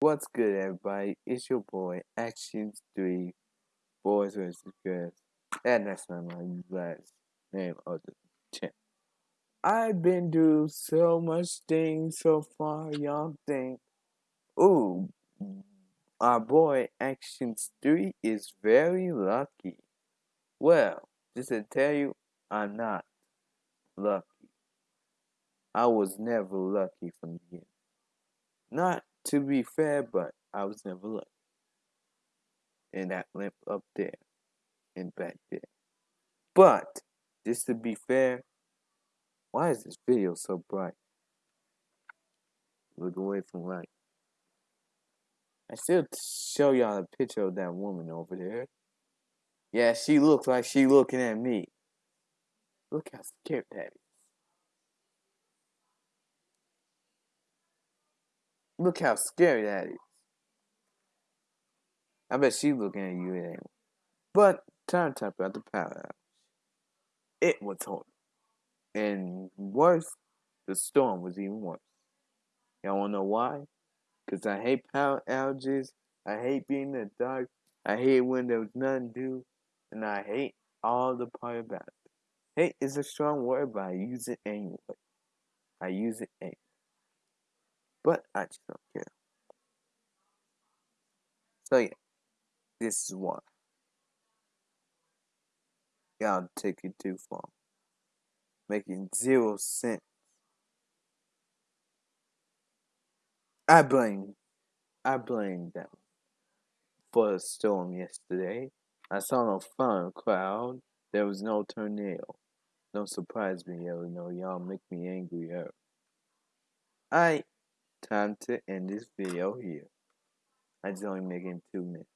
What's good, everybody? It's your boy, Actions 3, Boys vs. Girls. And that's not my last name of the channel. I've been through so much things so far, y'all think, ooh, our boy, Actions 3 is very lucky. Well, just to tell you, I'm not lucky. I was never lucky from the beginning. Not to be fair, but I was never lucky. And that limp up there and back there. But, just to be fair, why is this video so bright? Look away from light. I still show y'all a picture of that woman over there. Yeah, she looks like she looking at me. Look how scared that is. Look how scary that is. I bet she's looking at you anyway. But time to talk about the power outage. It was horrible. And worse, the storm was even worse. Y'all wanna know why? Because I hate power outages. I hate being in the dark. I hate when there's nothing to do. And I hate all the part about it. Hate is a strong word, but I use it anyway. I use it anyway. But I just don't care. So yeah, this is why. Y'all take it too far. Making zero sense. I blame I blame them for the storm yesterday. I saw no fun crowd. There was no tornado. Don't surprise me, know, y'all make me angrier. Alright, time to end this video here. I just only making two minutes.